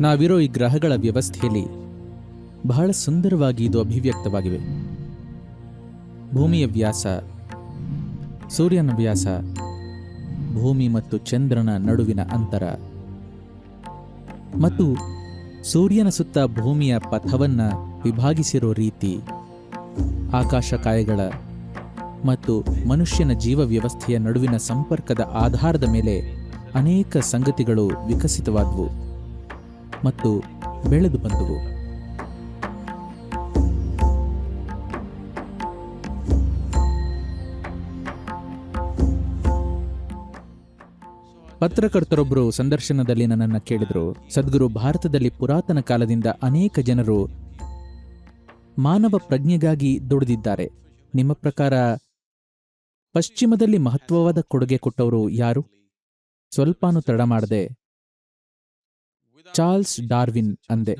ನಾವಿರೋ ಈ ಗ್ರಹಗಳ ವ್ಯವಸ್ಥೆಯಲ್ಲಿ ಬಹಳ ಸುಂದರವಾಗಿ ಇದು ಅಭಿವ್ಯಕ್ತವಾಗಿವೆ. ಭೂಮಿಯ ವ್ಯಾಸ, ಸೂರ್ಯನ ವ್ಯಾಸ, ಭೂಮಿ ಮತ್ತು ಚಂದ್ರನ ನಡುವಿನ ಅಂತರ ಮತ್ತು ಸೂರ್ಯನ ಸುತ್ತ ಭೂಮಿಯ ಪಥವನ್ನು ವಿಭಾಗಿಸಿರೋ ರೀತಿ ಆಕಾಶಕಾಯಗಳ ಮತ್ತು ಮನುಷ್ಯನ ಜೀವ ವ್ಯವಸ್ಥೆಯ ನಡುವಿನ ಸಂಪರ್ಕದ ಆಧಾರದ ಮೇಲೆ ಅನೇಕ ಸಂಗತಿಗಳು ವಿಕಸಿತವಾದವು ಮತ್ತು ಬೆಳೆದು ಬಂದವು. ಪತ್ರಕರ್ತರೊಬ್ಬರು ಸಂದರ್ಶನದಲ್ಲಿ ನನ್ನನ್ನು ಕೇಳಿದರು, ಸದ್ಗುರು ಭಾರತದಲ್ಲಿ ಪುರಾತನ ಕಾಲದಿಂದ ಅನೇಕ ಜನರು ಮಾನವ ಪ್ರಜ್ಞೆಗಾಗಿ ದುಡಿದಿದ್ದಾರೆ. ನಿಮ್ಮ ಪ್ರಕಾರ ಪಶ್ಚಿಮದಲ್ಲಿ ಮಹತ್ವವಾದ ಕೊಡುಗೆ ಕೊಟ್ಟವರು ಯಾರು? ಸ್ವಲ್ಪಾನು ತಡ ಮಾಡದೆ ಚಾರ್ಲ್ಸ್ ಡಾರ್ವಿನ್ ಅಂದೆ.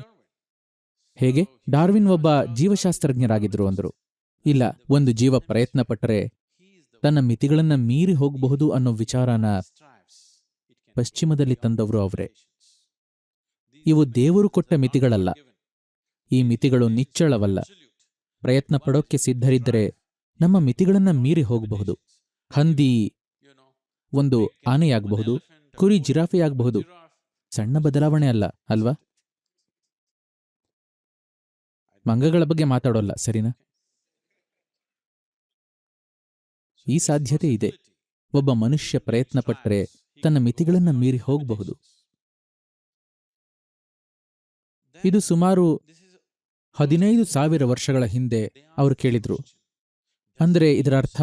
ಹೇಗೆ? ಡಾರ್ವಿನ್ ಒಬ್ಬ ಜೀವಶಾಸ್ತ್ರಜ್ಞರಾಗಿದ್ರು ಅಂದರು. ಇಲ್ಲ, ಒಂದು ಜೀವ ಪ್ರಯತ್ನ ಪಟ್ಟರೆ ತನ್ನ ಮಿತಿಗಳನ್ನ ಮೀರಿ ಹೋಗಬಹುದು ಅನ್ನೋ ವಿಚಾರನ ಪಶ್ಚಿಮದಲ್ಲಿ ತಂದವರು ಅವರೇ. ಇವು ದೇವರು ಕೊಟ್ಟ ಮಿತಿಗಳಲ್ಲ. ಈ ಮಿತಿಗಳು ನಿಚ್ಚಳವಲ್ಲ. ಪ್ರಯತ್ನ ಪಡೋಕ್ಕೆ ಸಿದ್ಧರಿದ್ದರೆ ನಮ್ಮ ಮಿತಿಗಳನ್ನ ಮೀರಿ ಹೋಗಬಹುದು. ಹಂದಿ ಒಂದು ಆನೆಯಾಗಬಹುದು ಕುರಿ ಜಿರಾಫೆಯಾಗಬಹುದು. ಸಣ್ಣ ಬದಲಾವಣೆ ಅಲ್ಲ ಅಲ್ವಾ? ಮಂಗಗಳ ಬಗ್ಗೆ ಮಾತಾಡೋಲ್ಲ ಸರಿನಾ? ಈ ಸಾಧ್ಯತೆ ಇದೆ. ಒಬ್ಬ ಮನುಷ್ಯ ಪ್ರಯತ್ನ ಪಟ್ಟರೆ ತನ್ನ ಮಿತಿಗಳನ್ನು ಮೀರಿ ಹೋಗಬಹುದು. ಇದು ಸುಮಾರು ಹದಿನೈದು ಸಾವಿರ ವರ್ಷಗಳ ಹಿಂದೆ ಅವರು ಕೇಳಿದ್ರು. ಅಂದರೆ ಇದರ ಅರ್ಥ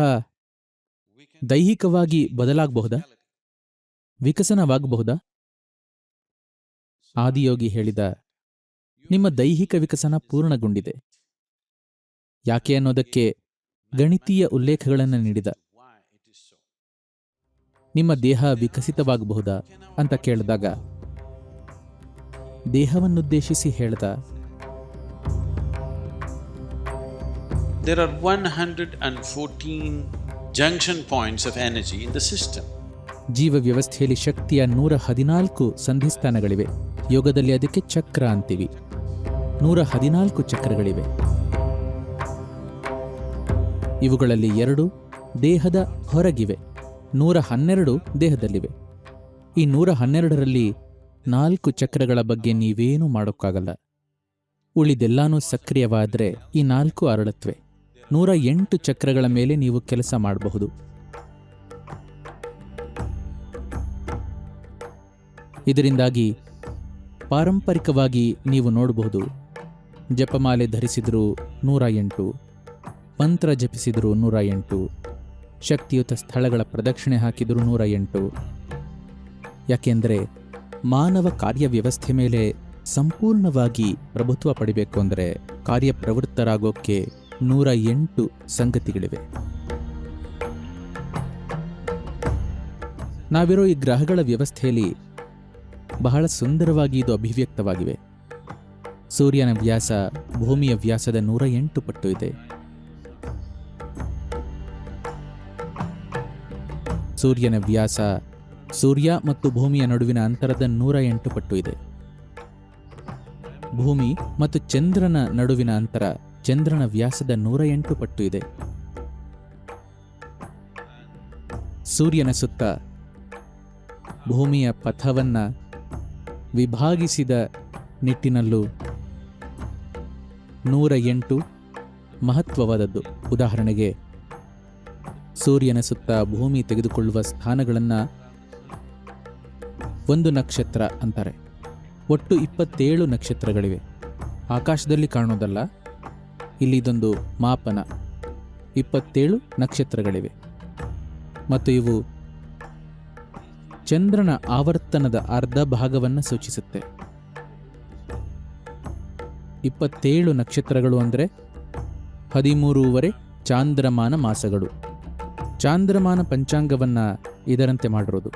ದೈಹಿಕವಾಗಿ ಬದಲಾಗಬಹುದಾ? ವಿಕಸನವಾಗಬಹುದಾ? ಆದಿಯೋಗಿ ಹೇಳಿದ, ನಿಮ್ಮ ದೈಹಿಕ ವಿಕಸನ ಪೂರ್ಣಗೊಂಡಿದೆ. ಯಾಕೆ ಅನ್ನೋದಕ್ಕೆ ಗಣಿತೀಯ ಉಲ್ಲೇಖಗಳನ್ನು ನೀಡಿದ. ನಿಮ್ಮ ದೇಹ ವಿಕಸಿತವಾಗಬಹುದಾ ಅಂತ ಕೇಳಿದಾಗ, ದೇಹವನ್ನುದ್ದೇಶಿಸಿ ಹೇಳ್ದ. There are 114 junction points of energy in the system. ಜೀವ ವ್ಯವಸ್ಥೆಯಲ್ಲಿ ಶಕ್ತಿಯ ನೂರ ಹದಿನಾಲ್ಕು ಸಂಧಿಸ್ಥಾನಗಳಿವೆ. ಯೋಗದಲ್ಲಿ ಅದಕ್ಕೆ ಚಕ್ರ ಅಂತೀವಿ. ನೂರ ಹದಿನಾಲ್ಕು ಚಕ್ರಗಳಿವೆ. ಇವುಗಳಲ್ಲಿ ಎರಡು ದೇಹದ ಹೊರಗಿವೆ. ನೂರ ಹನ್ನೆರಡು ದೇಹದಲ್ಲಿವೆ. ಈ ನೂರ ಹನ್ನೆರಡರಲ್ಲಿ ನಾಲ್ಕು ಚಕ್ರಗಳ ಬಗ್ಗೆ ನೀವೇನೂ ಮಾಡೋಕ್ಕಾಗಲ್ಲ. ಉಳಿದೆಲ್ಲಾನೂ ಸಕ್ರಿಯವಾದರೆ ಈ ನಾಲ್ಕು ಅರಳತ್ವೆ ನೂರ ಎಂಟು ಚಕ್ರಗಳ ಮೇಲೆ ನೀವು ಕೆಲಸ ಮಾಡಬಹುದು. ಇದರಿಂದಾಗಿ ಪಾರಂಪರಿಕವಾಗಿ ನೀವು ನೋಡಬಹುದು. ಜಪಮಾಲೆ ಧರಿಸಿದ್ರು ನೂರ ಎಂಟು ಮಂತ್ರ ಜಪಿಸಿದ್ರು ನೂರ ಎಂಟು ಶಕ್ತಿಯುತ ಸ್ಥಳಗಳ ಪ್ರದಕ್ಷಿಣೆ ಹಾಕಿದರೂ ನೂರ ಎಂಟು ಯಾಕೆಂದರೆ ಮಾನವ ಕಾರ್ಯವ್ಯವಸ್ಥೆ ಮೇಲೆ ಸಂಪೂರ್ಣವಾಗಿ ಪ್ರಭುತ್ವ ಪಡಿಬೇಕು ಅಂದರೆ ಕಾರ್ಯಪ್ರವೃತ್ತರಾಗೋಕ್ಕೆ ನೂರ ಎಂಟು ಸಂಗತಿಗಳಿವೆ. ನಾವಿರೋ ಈ ಗ್ರಹಗಳ ವ್ಯವಸ್ಥೆಯಲ್ಲಿ ಬಹಳ ಸುಂದರವಾಗಿ ಇದು ಅಭಿವ್ಯಕ್ತವಾಗಿವೆ. ಸೂರ್ಯನ ವ್ಯಾಸ ಭೂಮಿಯ ವ್ಯಾಸದ ನೂರ ಎಂಟು ಪಟ್ಟು ಇದೆ. ಸೂರ್ಯನ ವ್ಯಾಸ ಸೂರ್ಯ ಮತ್ತು ಭೂಮಿಯ ನಡುವಿನ ಅಂತರದ ನೂರ ಎಂಟು ಪಟ್ಟು ಇದೆ. ಭೂಮಿ ಮತ್ತು ಚಂದ್ರನ ನಡುವಿನ ಅಂತರ ಚಂದ್ರನ ವ್ಯಾಸದ ನೂರ ಎಂಟು ಪಟ್ಟು ಇದೆ. ಸೂರ್ಯನ ಸುತ್ತ ಭೂಮಿಯ ಪಥವನ್ನ ವಿಭಾಗಿಸಿದ ನಿಟ್ಟಿನಲ್ಲೂ ನೂರ ಎಂಟು ಮಹತ್ವವಾದದ್ದು. ಉದಾಹರಣೆಗೆ, ಸೂರ್ಯನ ಸುತ್ತ ಭೂಮಿ ತೆಗೆದುಕೊಳ್ಳುವ ಸ್ಥಾನಗಳನ್ನು ಒಂದು ನಕ್ಷತ್ರ ಅಂತಾರೆ. ಒಟ್ಟು ಇಪ್ಪತ್ತೇಳು ನಕ್ಷತ್ರಗಳಿವೆ. ಆಕಾಶದಲ್ಲಿ ಕಾಣೋದಲ್ಲ ಇಲ್ಲಿ ಇದೊಂದು ಮಾಪನ. ಇಪ್ಪತ್ತೇಳು ನಕ್ಷತ್ರಗಳಿವೆ. ಮತ್ತು ಇವು ಚಂದ್ರನ ಆವರ್ತನದ ಅರ್ಧ ಭಾಗವನ್ನು ಸೂಚಿಸುತ್ತೆ. ಇಪ್ಪತ್ತೇಳು ನಕ್ಷತ್ರಗಳು ಅಂದರೆ ಹದಿಮೂರೂವರೆ ಚಾಂದ್ರಮಾನ ಮಾಸಗಳು. ಚಾಂದ್ರಮಾನ ಪಂಚಾಂಗವನ್ನು ಇದರಂತೆ ಮಾಡಿರೋದು.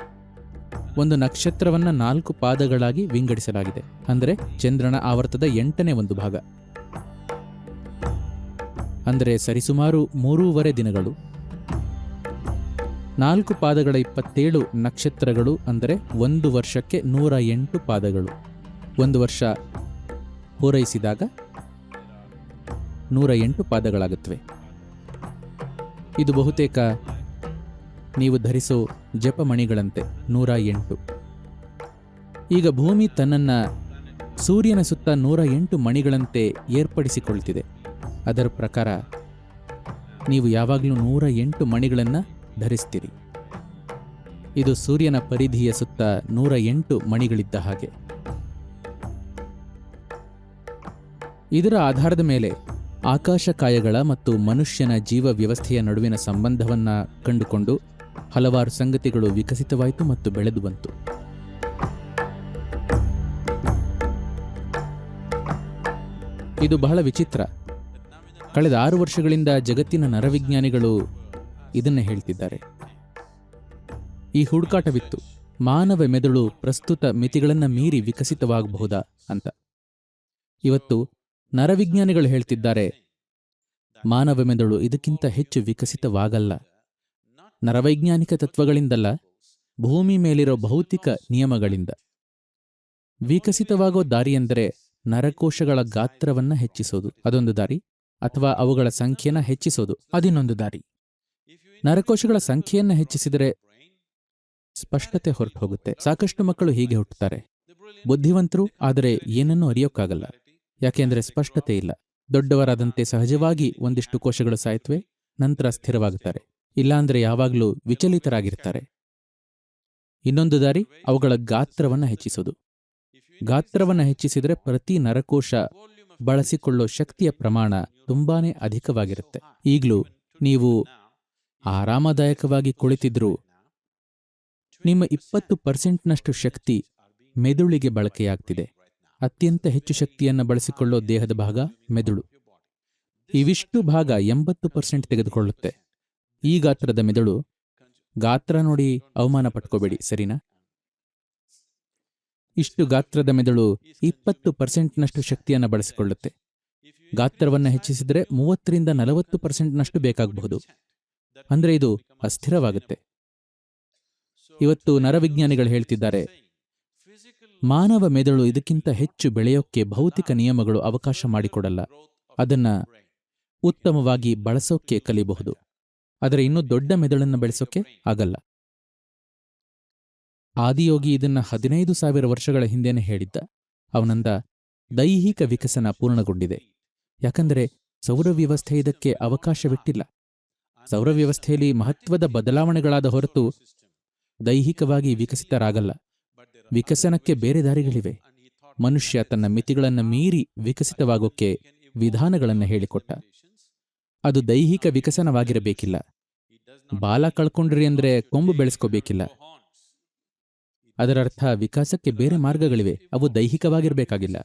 ಒಂದು ನಕ್ಷತ್ರವನ್ನು ನಾಲ್ಕು ಪಾದಗಳಾಗಿ ವಿಂಗಡಿಸಲಾಗಿದೆ. ಅಂದರೆ ಚಂದ್ರನ ಆವರ್ತದ ಎಂಟನೇ ಒಂದು ಭಾಗ. ಅಂದರೆ ಸರಿಸುಮಾರು ಮೂರೂವರೆ ದಿನಗಳು. ನಾಲ್ಕು ಪಾದಗಳ ಇಪ್ಪತ್ತೇಳು ನಕ್ಷತ್ರಗಳು ಅಂದರೆ ಒಂದು ವರ್ಷಕ್ಕೆ ನೂರ ಎಂಟು ಪಾದಗಳು. ಒಂದು ವರ್ಷ ಪೂರೈಸಿದಾಗ ನೂರ ಎಂಟು ಪಾದಗಳಾಗುತ್ತವೆ. ಇದು ಬಹುತೇಕ ನೀವು ಧರಿಸೋ ಜಪಮಣಿಗಳಂತೆ ನೂರ ಎಂಟು. ಈಗ ಭೂಮಿ ತನ್ನನ್ನು ಸೂರ್ಯನ ಸುತ್ತ ನೂರ ಎಂಟು ಮಣಿಗಳಂತೆ ಏರ್ಪಡಿಸಿಕೊಳ್ತಿದೆ. ಅದರ ಪ್ರಕಾರ ನೀವು ಯಾವಾಗಲೂ ನೂರ ಎಂಟು ಮಣಿಗಳನ್ನು ಧರಿಸ್ತೀರಿ. ಇದು ಸೂರ್ಯನ ಪರಿಧಿಯ ಸುತ್ತ ನೂರ ಎಂಟು ಮಣಿಗಳಿದ್ದ ಹಾಗೆ. ಇದರ ಆಧಾರದ ಮೇಲೆ ಆಕಾಶಕಾಯಗಳ ಮತ್ತು ಮನುಷ್ಯನ ಜೀವ ವ್ಯವಸ್ಥೆಯ ನಡುವಿನ ಸಂಬಂಧವನ್ನು ಕಂಡುಕೊಂಡು ಹಲವಾರು ಸಂಗತಿಗಳು ವಿಕಸಿತವಾಯಿತು ಮತ್ತು ಬೆಳೆದು ಬಂತು. ಇದು ಬಹಳ ವಿಚಿತ್ರ. ಕಳೆದ ಆರು ವರ್ಷಗಳಿಂದ ಜಗತ್ತಿನ ನರವಿಜ್ಞಾನಿಗಳು ಇದನ್ನೇ ಹೇಳ್ತಿದ್ದಾರೆ. ಈ ಹುಡುಕಾಟವಿತ್ತು. ಮಾನವ ಮೆದುಳು ಪ್ರಸ್ತುತ ಮಿತಿಗಳನ್ನು ಮೀರಿ ವಿಕಸಿತವಾಗಬಹುದಾ ಅಂತ. ಇವತ್ತು ನರವಿಜ್ಞಾನಿಗಳು ಹೇಳ್ತಿದ್ದಾರೆ, ಮಾನವ ಮೆದುಳು ಇದಕ್ಕಿಂತ ಹೆಚ್ಚು ವಿಕಸಿತವಾಗಲ್ಲ. ನರವೈಜ್ಞಾನಿಕ ತತ್ವಗಳಿಂದಲ್ಲ, ಭೂಮಿ ಮೇಲಿರೋ ಭೌತಿಕ ನಿಯಮಗಳಿಂದ. ವಿಕಸಿತವಾಗೋ ದಾರಿ ಎಂದರೆ ನರಕೋಶಗಳ ಗಾತ್ರವನ್ನ ಹೆಚ್ಚಿಸೋದು. ಅದೊಂದು ದಾರಿ. ಅಥವಾ ಅವುಗಳ ಸಂಖ್ಯೆಯನ್ನು ಹೆಚ್ಚಿಸೋದು. ಅದಿನ್ನೊಂದು ದಾರಿ. ನರಕೋಶಗಳ ಸಂಖ್ಯೆಯನ್ನು ಹೆಚ್ಚಿಸಿದರೆ ಸ್ಪಷ್ಟತೆ ಹೊರಟು ಹೋಗುತ್ತೆ ಸಾಕಷ್ಟು ಮಕ್ಕಳು ಹೀಗೆ ಹುಟ್ಟುತ್ತಾರೆ. ಬುದ್ಧಿವಂತರು ಆದರೆ ಏನನ್ನೂ ಅರಿಯೋಕ್ಕಾಗಲ್ಲ. ಯಾಕೆಂದ್ರೆ ಸ್ಪಷ್ಟತೆ ಇಲ್ಲ. ದೊಡ್ಡವರಾದಂತೆ ಸಹಜವಾಗಿ ಒಂದಿಷ್ಟು ಕೋಶಗಳು ಸಾಯ್ತವೆ, ನಂತರ ಸ್ಥಿರವಾಗುತ್ತಾರೆ. ಇಲ್ಲಾಂದ್ರೆ ಯಾವಾಗಲೂ ವಿಚಲಿತರಾಗಿರ್ತಾರೆ. ಇನ್ನೊಂದು ದಾರಿ, ಅವುಗಳ ಗಾತ್ರವನ್ನ ಹೆಚ್ಚಿಸೋದು. ಗಾತ್ರವನ್ನ ಹೆಚ್ಚಿಸಿದರೆ ಪ್ರತಿ ನರಕೋಶ ಬಳಸಿಕೊಳ್ಳೋ ಶಕ್ತಿಯ ಪ್ರಮಾಣ ತುಂಬಾನೇ ಅಧಿಕವಾಗಿರುತ್ತೆ. ಈಗಲೂ ನೀವು ಆರಾಮದಾಯಕವಾಗಿ ಕುಳಿತಿದ್ರೂ ನಿಮ್ಮ ಇಪ್ಪತ್ತು ಪರ್ಸೆಂಟ್ನಷ್ಟು ಶಕ್ತಿ ಮೆದುಳಿಗೆ ಬಳಕೆಯಾಗ್ತಿದೆ. ಅತ್ಯಂತ ಹೆಚ್ಚು ಶಕ್ತಿಯನ್ನು ಬಳಸಿಕೊಳ್ಳೋ ದೇಹದ ಭಾಗ ಮೆದುಳು. ಇವಿಷ್ಟು ಭಾಗ ಎಂಬತ್ತು ಪರ್ಸೆಂಟ್ ತೆಗೆದುಕೊಳ್ಳುತ್ತೆ. ಈ ಗಾತ್ರದ ಮೆದುಳು ಗಾತ್ರ ನೋಡಿ ಅವಮಾನ ಪಟ್ಕೋಬೇಡಿ, ಸರಿನಾ? ಇಷ್ಟು ಗಾತ್ರದ ಮೆದುಳು ಇಪ್ಪತ್ತು ಪರ್ಸೆಂಟ್ನಷ್ಟು ಶಕ್ತಿಯನ್ನು ಬಳಸಿಕೊಳ್ಳುತ್ತೆ. ಗಾತ್ರವನ್ನು ಹೆಚ್ಚಿಸಿದರೆ ಮೂವತ್ತರಿಂದ ನಲವತ್ತು ಪರ್ಸೆಂಟ್ನಷ್ಟು ಬೇಕಾಗಬಹುದು. ಅಂದ್ರೆ ಇದು ಅಸ್ಥಿರವಾಗುತ್ತೆ. ಇವತ್ತು ನರವಿಜ್ಞಾನಿಗಳು ಹೇಳ್ತಿದ್ದಾರೆ, ಮಾನವ ಮೆದುಳು ಇದಕ್ಕಿಂತ ಹೆಚ್ಚು ಬೆಳೆಯೋಕ್ಕೆ ಭೌತಿಕ ನಿಯಮಗಳು ಅವಕಾಶ ಮಾಡಿಕೊಡಲ್ಲ. ಅದನ್ನ ಉತ್ತಮವಾಗಿ ಬಳಸೋಕ್ಕೆ ಕಲಿಬಹುದು. ಆದರೆ ಇನ್ನೂ ದೊಡ್ಡ ಮೆದುಳನ್ನು ಬೆಳೆಸೋಕೆ ಆಗಲ್ಲ. ಆದಿಯೋಗಿ ಇದನ್ನ ಹದಿನೈದು ಸಾವಿರ ವರ್ಷಗಳ ಹಿಂದೆನೆ ಹೇಳಿದ್ದ. ಅವನಂದ ದೈಹಿಕ ವಿಕಸನ ಪೂರ್ಣಗೊಂಡಿದೆ. ಯಾಕಂದರೆ ಸೌರವ್ಯವಸ್ಥೆ ಇದಕ್ಕೆ ಅವಕಾಶವಿಟ್ಟಿಲ್ಲ. ಸೌರವ್ಯವಸ್ಥೆಯಲ್ಲಿ ಮಹತ್ವದ ಬದಲಾವಣೆಗಳಾದ ಹೊರತು ದೈಹಿಕವಾಗಿ ವಿಕಸಿತರಾಗಲ್ಲ. ವಿಕಸನಕ್ಕೆ ಬೇರೆ ದಾರಿಗಳಿವೆ. ಮನುಷ್ಯ ತನ್ನ ಮಿತಿಗಳನ್ನು ಮೀರಿ ವಿಕಸಿತವಾಗೋಕ್ಕೆ ವಿಧಾನಗಳನ್ನು ಹೇಳಿಕೊಟ್ಟ. ಅದು ದೈಹಿಕ ವಿಕಸನವಾಗಿರಬೇಕಿಲ್ಲ. ಬಾಲ ಕಳ್ಕೊಂಡ್ರಿ ಅಂದ್ರೆ ಕೊಂಬು ಬೆಳೆಸ್ಕೋಬೇಕಿಲ್ಲ. ಅದರರ್ಥ ವಿಕಾಸಕ್ಕೆ ಬೇರೆ ಮಾರ್ಗಗಳಿವೆ. ಅವು ದೈಹಿಕವಾಗಿರಬೇಕಾಗಿಲ್ಲ.